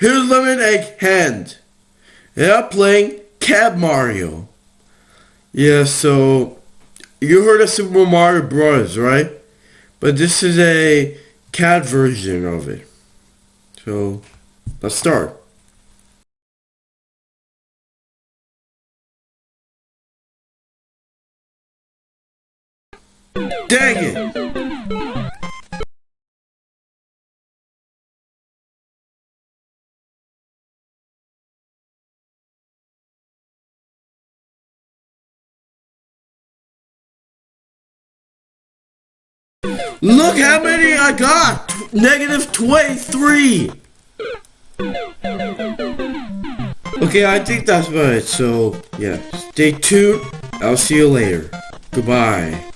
Here's Lemon Egg Hand. And I'm playing Cat Mario. Yeah, so you heard of Super Mario Bros, right? But this is a cat version of it. So let's start. Dang it! Look how many I got! Negative 23! Okay, I think that's about it. So, yeah. Stay tuned. I'll see you later. Goodbye.